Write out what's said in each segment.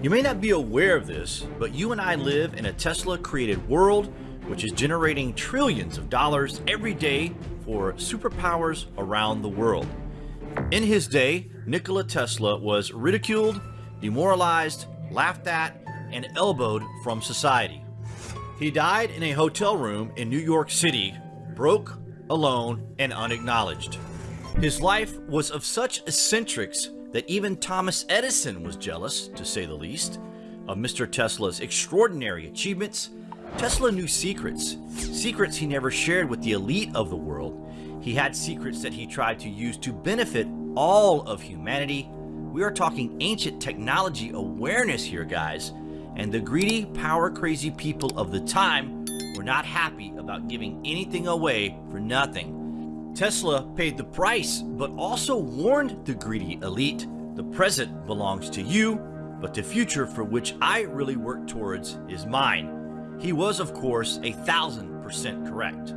You may not be aware of this, but you and I live in a Tesla created world which is generating trillions of dollars every day for superpowers around the world. In his day, Nikola Tesla was ridiculed, demoralized, laughed at, and elbowed from society. He died in a hotel room in New York City, broke, alone, and unacknowledged. His life was of such eccentrics that even Thomas Edison was jealous, to say the least, of Mr. Tesla's extraordinary achievements. Tesla knew secrets, secrets he never shared with the elite of the world. He had secrets that he tried to use to benefit all of humanity. We are talking ancient technology awareness here, guys, and the greedy, power-crazy people of the time were not happy about giving anything away for nothing. Tesla paid the price, but also warned the greedy elite, the present belongs to you, but the future for which I really work towards is mine. He was, of course, a thousand percent correct.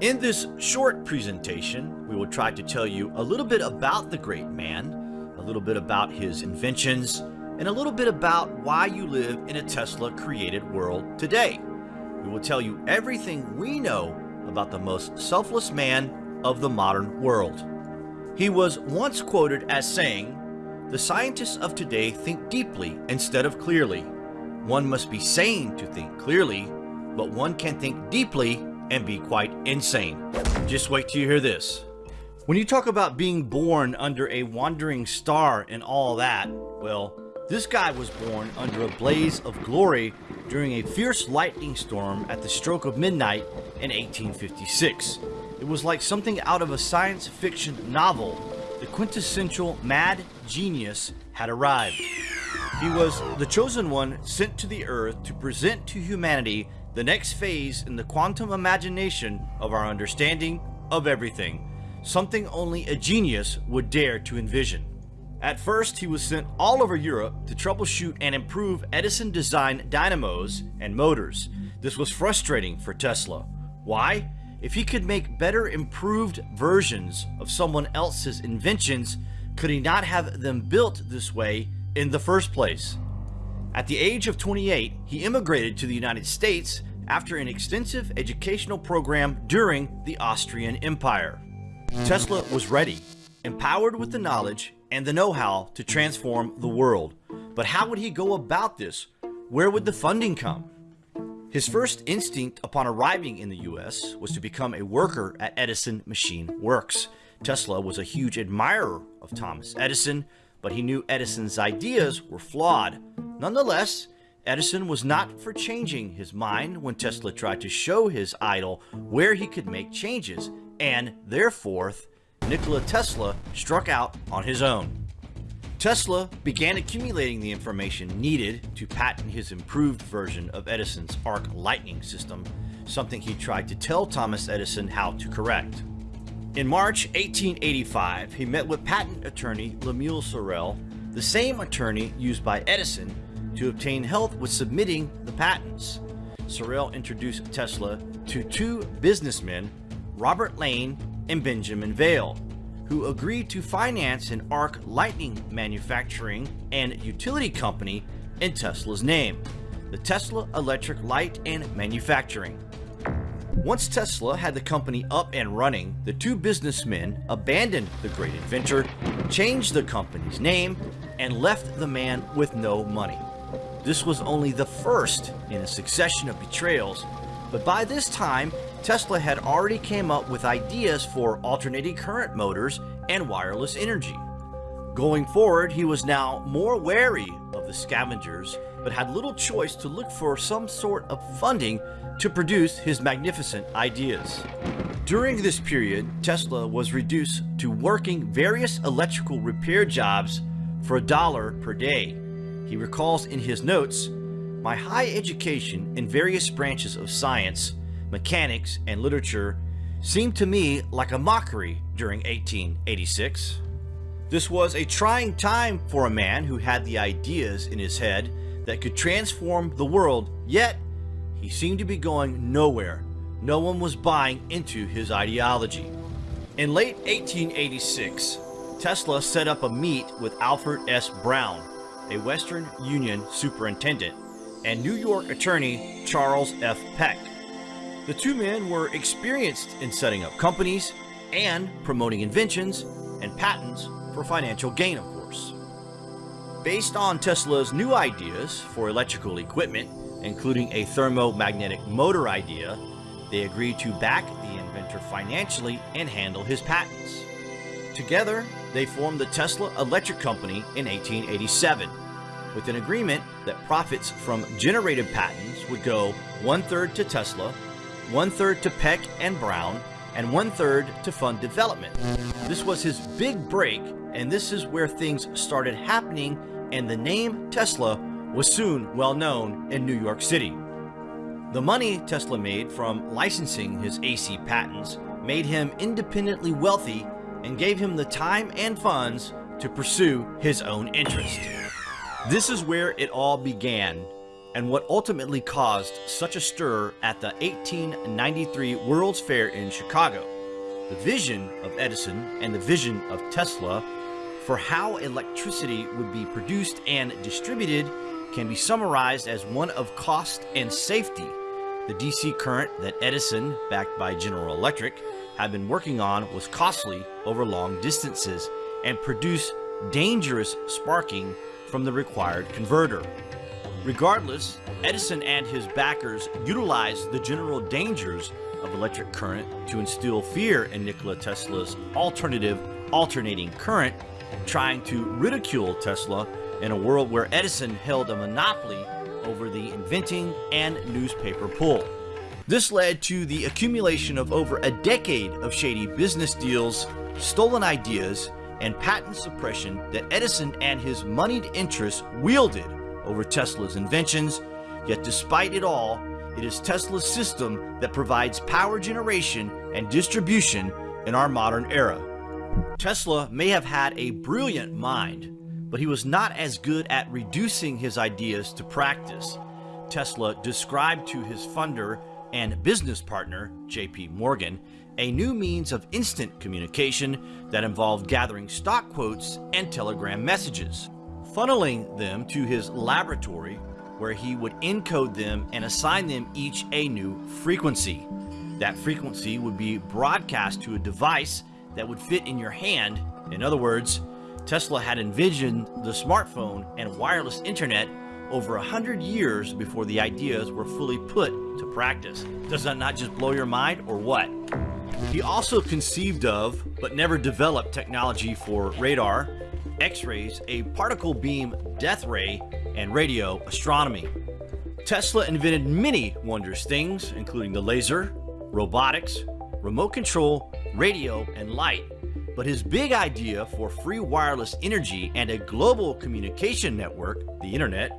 In this short presentation, we will try to tell you a little bit about the great man, a little bit about his inventions, and a little bit about why you live in a Tesla created world today. We will tell you everything we know about the most selfless man of the modern world. He was once quoted as saying, The scientists of today think deeply instead of clearly. One must be sane to think clearly, but one can think deeply and be quite insane. Just wait till you hear this. When you talk about being born under a wandering star and all that, well, this guy was born under a blaze of glory during a fierce lightning storm at the stroke of midnight in 1856. It was like something out of a science fiction novel. The quintessential mad genius had arrived. He was the chosen one sent to the earth to present to humanity the next phase in the quantum imagination of our understanding of everything, something only a genius would dare to envision. At first, he was sent all over Europe to troubleshoot and improve Edison-designed dynamos and motors. This was frustrating for Tesla. Why? If he could make better improved versions of someone else's inventions, could he not have them built this way in the first place? At the age of 28, he immigrated to the United States after an extensive educational program during the Austrian Empire. Tesla was ready, empowered with the knowledge and the know-how to transform the world. But how would he go about this? Where would the funding come? His first instinct upon arriving in the US was to become a worker at Edison Machine Works. Tesla was a huge admirer of Thomas Edison, but he knew Edison's ideas were flawed. Nonetheless, Edison was not for changing his mind when Tesla tried to show his idol where he could make changes, and therefore, Nikola Tesla struck out on his own. Tesla began accumulating the information needed to patent his improved version of Edison's arc lightning system, something he tried to tell Thomas Edison how to correct. In March 1885, he met with patent attorney Lemuel Serrell, the same attorney used by Edison to obtain help with submitting the patents. Serrell introduced Tesla to two businessmen, Robert Lane and Benjamin Vail, who agreed to finance an arc lightning manufacturing and utility company in Tesla's name, the Tesla Electric Light and Manufacturing. Once Tesla had the company up and running, the two businessmen abandoned the great inventor, changed the company's name, and left the man with no money. This was only the first in a succession of betrayals, but by this time, Tesla had already came up with ideas for alternating current motors and wireless energy. Going forward, he was now more wary of the scavengers, but had little choice to look for some sort of funding to produce his magnificent ideas. During this period, Tesla was reduced to working various electrical repair jobs for a dollar per day. He recalls in his notes, My high education in various branches of science mechanics, and literature seemed to me like a mockery during 1886. This was a trying time for a man who had the ideas in his head that could transform the world, yet he seemed to be going nowhere. No one was buying into his ideology. In late 1886, Tesla set up a meet with Alfred S. Brown, a Western Union superintendent, and New York attorney Charles F. Peck. The two men were experienced in setting up companies and promoting inventions and patents for financial gain, of course. Based on Tesla's new ideas for electrical equipment, including a thermomagnetic motor idea, they agreed to back the inventor financially and handle his patents. Together, they formed the Tesla Electric Company in 1887, with an agreement that profits from generated patents would go one-third to Tesla, one-third to Peck and Brown, and one-third to fund development. This was his big break, and this is where things started happening, and the name Tesla was soon well known in New York City. The money Tesla made from licensing his AC patents made him independently wealthy and gave him the time and funds to pursue his own interest. This is where it all began and what ultimately caused such a stir at the 1893 World's Fair in Chicago. The vision of Edison and the vision of Tesla for how electricity would be produced and distributed can be summarized as one of cost and safety. The DC current that Edison, backed by General Electric, had been working on was costly over long distances and produced dangerous sparking from the required converter. Regardless, Edison and his backers utilized the general dangers of electric current to instill fear in Nikola Tesla's alternative alternating current, trying to ridicule Tesla in a world where Edison held a monopoly over the inventing and newspaper pull. This led to the accumulation of over a decade of shady business deals, stolen ideas, and patent suppression that Edison and his moneyed interests wielded over Tesla's inventions, yet despite it all, it is Tesla's system that provides power generation and distribution in our modern era. Tesla may have had a brilliant mind, but he was not as good at reducing his ideas to practice. Tesla described to his funder and business partner, J.P. Morgan, a new means of instant communication that involved gathering stock quotes and telegram messages funneling them to his laboratory where he would encode them and assign them each a new frequency. That frequency would be broadcast to a device that would fit in your hand. In other words, Tesla had envisioned the smartphone and wireless internet over a hundred years before the ideas were fully put to practice. Does that not just blow your mind or what? He also conceived of, but never developed technology for radar, X-rays, a particle beam death ray, and radio astronomy. Tesla invented many wondrous things, including the laser, robotics, remote control, radio, and light. But his big idea for free wireless energy and a global communication network, the internet,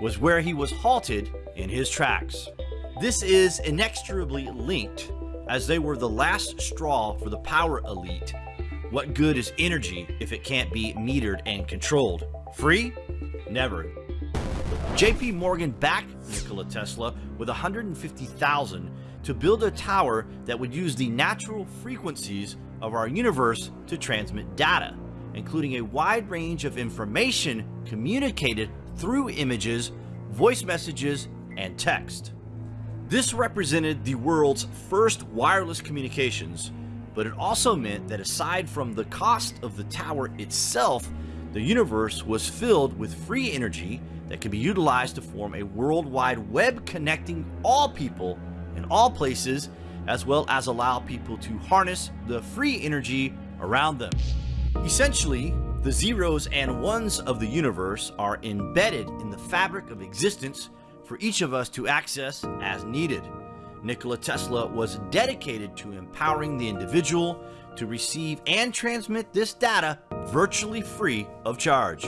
was where he was halted in his tracks. This is inexorably linked, as they were the last straw for the power elite what good is energy if it can't be metered and controlled? Free? Never. JP Morgan backed Nikola Tesla with 150,000 to build a tower that would use the natural frequencies of our universe to transmit data, including a wide range of information communicated through images, voice messages, and text. This represented the world's first wireless communications but it also meant that aside from the cost of the tower itself, the universe was filled with free energy that could be utilized to form a worldwide web connecting all people in all places, as well as allow people to harness the free energy around them. Essentially, the zeros and ones of the universe are embedded in the fabric of existence for each of us to access as needed. Nikola Tesla was dedicated to empowering the individual to receive and transmit this data virtually free of charge.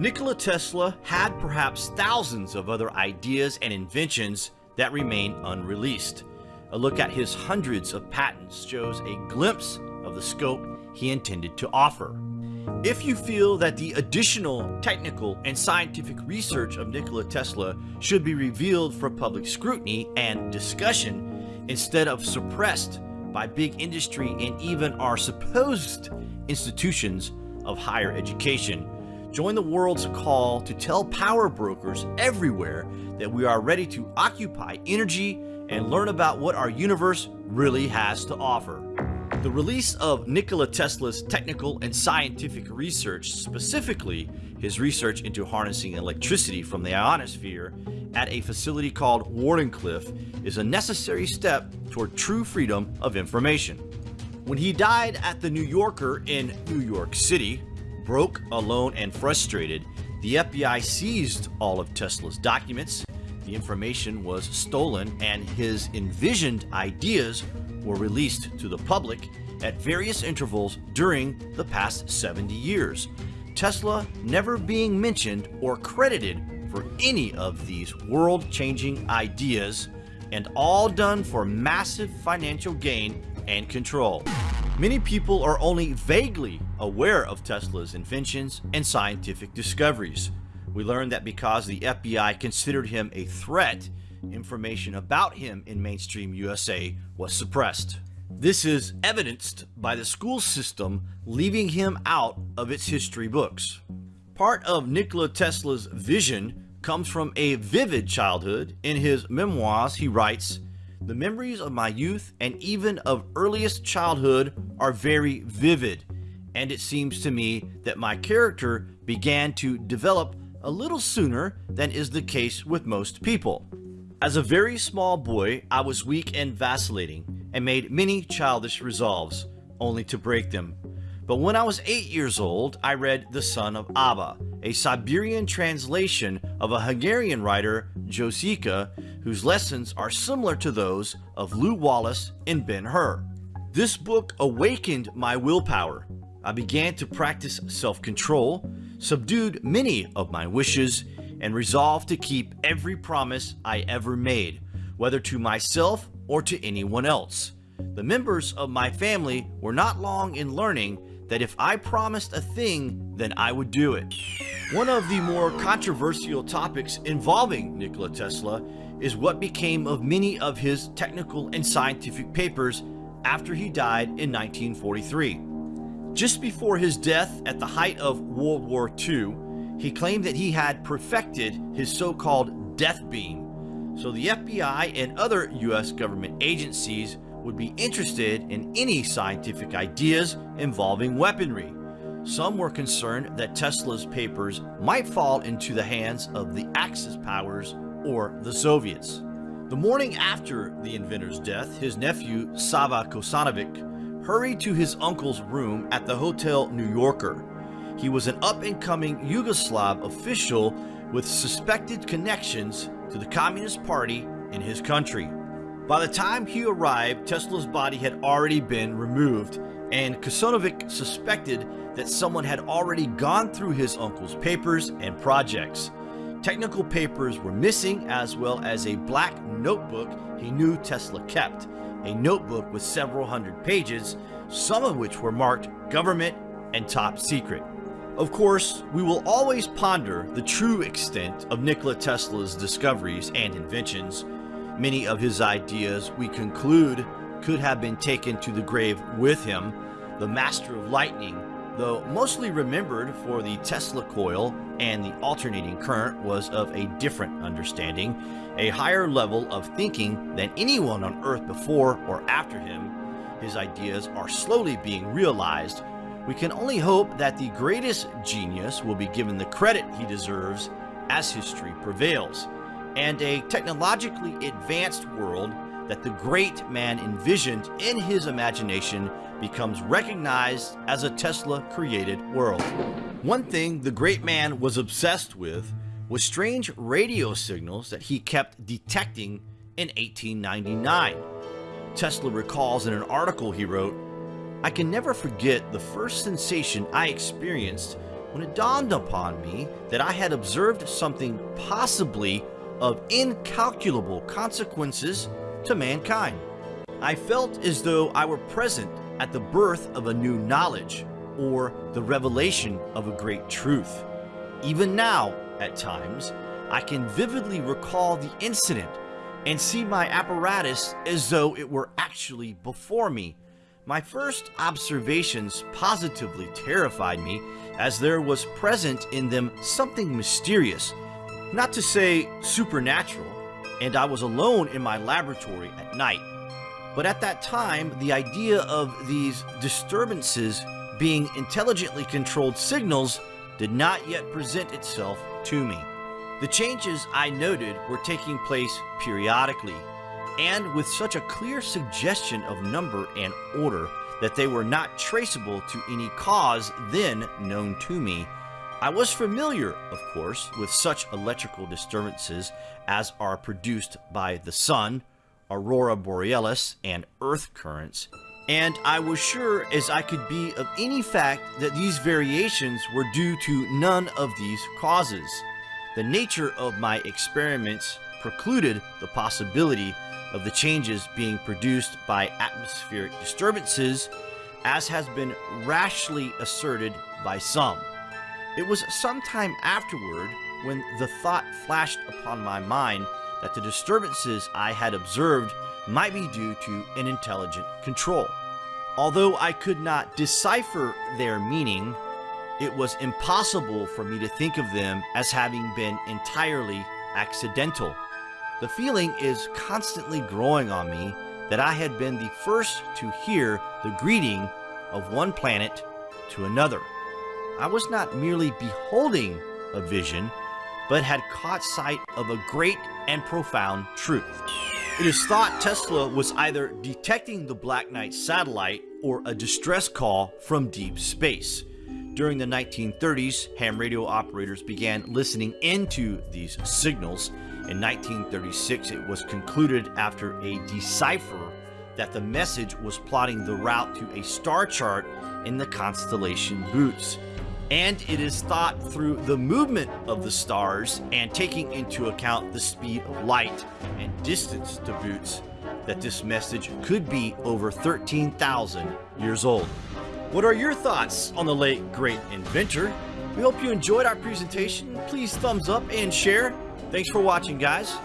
Nikola Tesla had perhaps thousands of other ideas and inventions that remain unreleased. A look at his hundreds of patents shows a glimpse of the scope he intended to offer. If you feel that the additional technical and scientific research of Nikola Tesla should be revealed for public scrutiny and discussion instead of suppressed by big industry and even our supposed institutions of higher education, Join the world's call to tell power brokers everywhere that we are ready to occupy energy and learn about what our universe really has to offer. The release of Nikola Tesla's technical and scientific research, specifically his research into harnessing electricity from the ionosphere at a facility called Wardenclyffe, is a necessary step toward true freedom of information. When he died at the New Yorker in New York City, broke, alone, and frustrated, the FBI seized all of Tesla's documents. The information was stolen and his envisioned ideas were released to the public at various intervals during the past 70 years. Tesla never being mentioned or credited for any of these world-changing ideas and all done for massive financial gain and control. Many people are only vaguely aware of Tesla's inventions and scientific discoveries. We learned that because the FBI considered him a threat, information about him in mainstream USA was suppressed. This is evidenced by the school system leaving him out of its history books. Part of Nikola Tesla's vision comes from a vivid childhood. In his memoirs, he writes, the memories of my youth and even of earliest childhood are very vivid, and it seems to me that my character began to develop a little sooner than is the case with most people. As a very small boy, I was weak and vacillating, and made many childish resolves, only to break them. But when I was 8 years old, I read The Son of Aba, a Siberian translation of a Hungarian writer, Josika, whose lessons are similar to those of Lew Wallace and Ben-Hur. This book awakened my willpower. I began to practice self-control, subdued many of my wishes, and resolved to keep every promise I ever made, whether to myself or to anyone else. The members of my family were not long in learning that if I promised a thing, then I would do it. One of the more controversial topics involving Nikola Tesla is what became of many of his technical and scientific papers after he died in 1943. Just before his death at the height of World War II, he claimed that he had perfected his so-called death beam, so the FBI and other US government agencies would be interested in any scientific ideas involving weaponry. Some were concerned that Tesla's papers might fall into the hands of the Axis powers or the Soviets. The morning after the inventor's death, his nephew Sava Kosanovic hurried to his uncle's room at the Hotel New Yorker. He was an up-and-coming Yugoslav official with suspected connections to the Communist Party in his country. By the time he arrived, Tesla's body had already been removed, and Kosanovic suspected that someone had already gone through his uncle's papers and projects. Technical papers were missing as well as a black notebook he knew Tesla kept, a notebook with several hundred pages, some of which were marked government and top secret. Of course, we will always ponder the true extent of Nikola Tesla's discoveries and inventions. Many of his ideas, we conclude, could have been taken to the grave with him. The master of lightning Though mostly remembered for the Tesla coil and the alternating current was of a different understanding, a higher level of thinking than anyone on Earth before or after him, his ideas are slowly being realized. We can only hope that the greatest genius will be given the credit he deserves as history prevails, and a technologically advanced world that the great man envisioned in his imagination becomes recognized as a Tesla-created world. One thing the great man was obsessed with was strange radio signals that he kept detecting in 1899. Tesla recalls in an article he wrote, I can never forget the first sensation I experienced when it dawned upon me that I had observed something possibly of incalculable consequences to mankind. I felt as though I were present at the birth of a new knowledge or the revelation of a great truth. Even now, at times, I can vividly recall the incident and see my apparatus as though it were actually before me. My first observations positively terrified me as there was present in them something mysterious, not to say supernatural, and I was alone in my laboratory at night. But at that time, the idea of these disturbances being intelligently controlled signals did not yet present itself to me. The changes I noted were taking place periodically, and with such a clear suggestion of number and order that they were not traceable to any cause then known to me. I was familiar, of course, with such electrical disturbances as are produced by the sun, aurora borealis, and earth currents, and I was sure as I could be of any fact that these variations were due to none of these causes. The nature of my experiments precluded the possibility of the changes being produced by atmospheric disturbances, as has been rashly asserted by some. It was some time afterward when the thought flashed upon my mind that the disturbances I had observed might be due to an intelligent control. Although I could not decipher their meaning, it was impossible for me to think of them as having been entirely accidental. The feeling is constantly growing on me that I had been the first to hear the greeting of one planet to another. I was not merely beholding a vision, but had caught sight of a great and profound truth. It is thought Tesla was either detecting the Black Knight satellite or a distress call from deep space. During the 1930s, ham radio operators began listening into these signals. In 1936, it was concluded after a decipher that the message was plotting the route to a star chart in the constellation Bootes. And it is thought through the movement of the stars and taking into account the speed of light and distance to Bootes that this message could be over 13,000 years old. What are your thoughts on the late great inventor? We hope you enjoyed our presentation. Please thumbs up and share. Thanks for watching, guys.